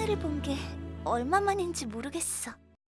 하늘을 본 게 얼마만인지 모르겠어.